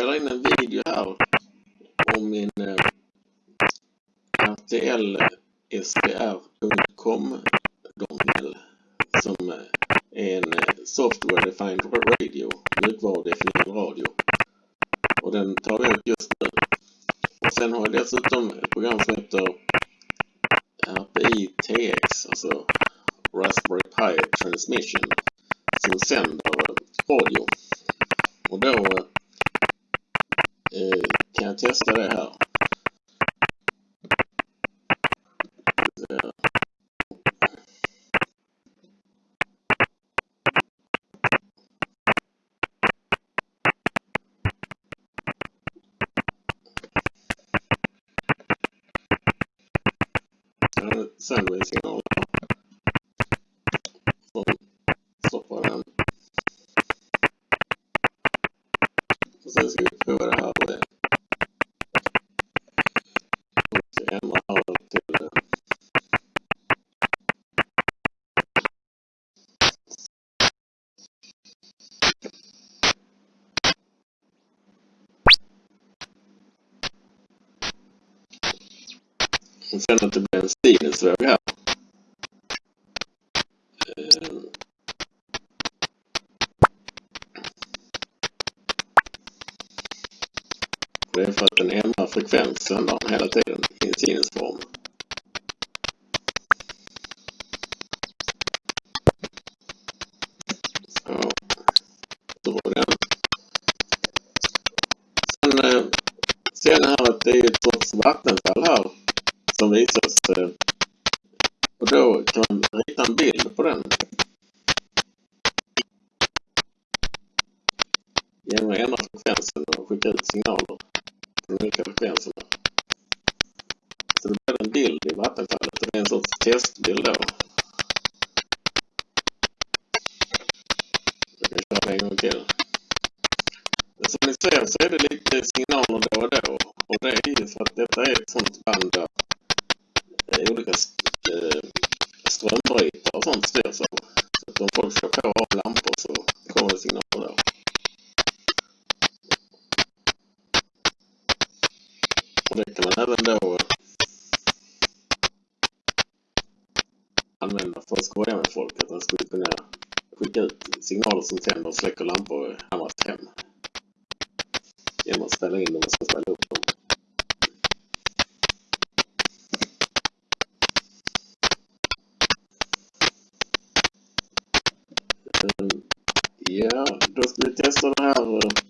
spelar in en video här om min eh, RTL-SDR.com dongel som eh, är en eh, software defined radio, mjukvarudefinierad radio. Och den tar jag ut just nu. Och sen har jag dessutom ett program som heter eh, RPI TX, alltså Raspberry Pi Transmission, som sänder radio. Och då eh, kan jag testa det här. sämre en sinusvåg här. Eh. Det är för att den ändrar frekvensen hela tiden i en sinusform. Sen eh, ser ni här att det är ett sorts vattenfall här som visar Genom att ändra frekvensen och skicka ut signaler på de olika frekvenserna. Så det blir en bild i vattenfallet och det är en sorts testbild då. Jag kan köra det en gång till. Som ni ser så är det lite signaler då och då. Och det är ju för att detta är ett sånt band där Och det kan man även då använda för att skoja med folk. Att man skulle kunna skicka ut signaler som tänder och släcker lampor i andras hem. Genom att ställa in dem och sen upp dem. Ehm, ja, då ska vi testa det här. Eh,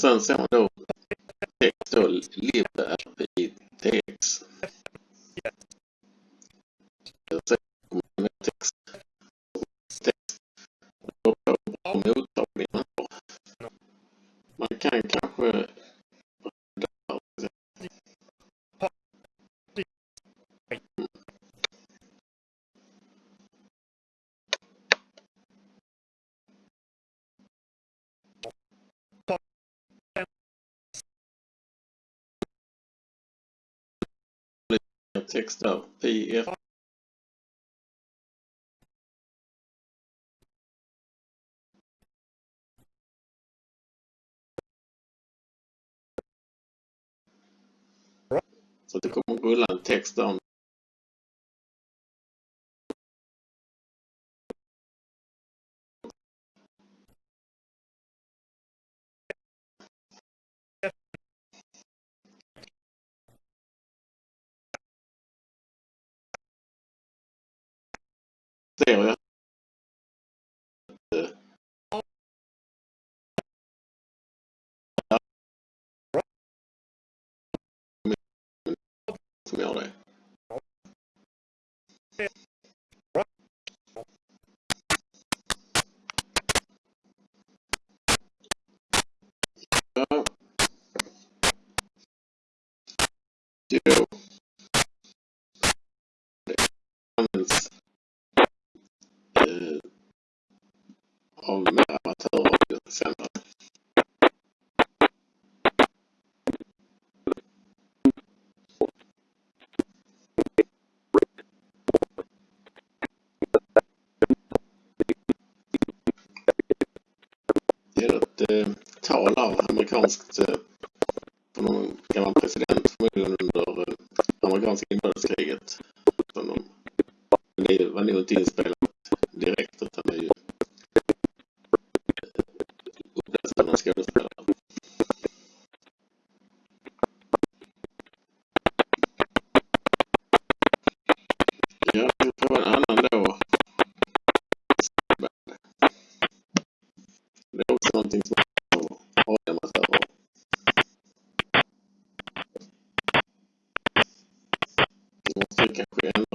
sen ser man då text då live text där, PF e. Så det kommer att rulla en text där om jag att eh, som gör det. Ja. Det är ett eh, tal här, amerikanskt, eh, Nu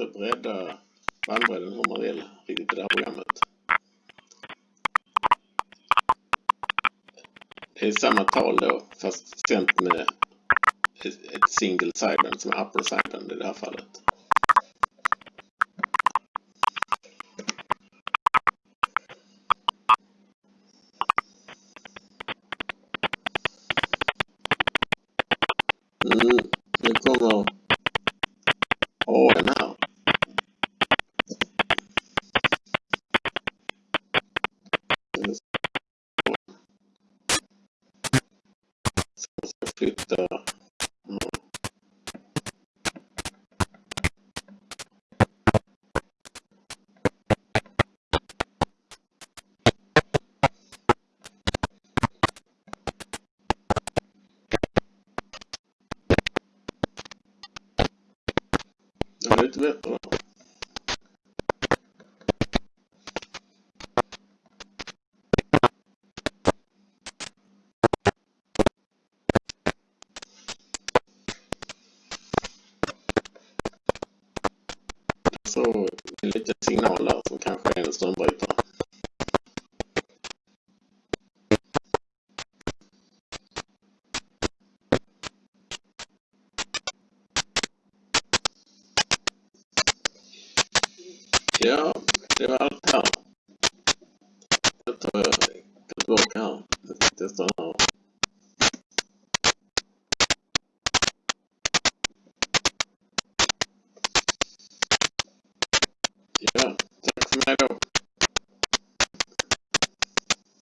inte bredda bandbredden hur man vill riktigt i det här programmet. Det är samma tal då fast sänt med ett single sideband som är upper sideband i det här fallet. Det var lite Jag tar jag går tillbaka här. Jag ska testa den här. Ja.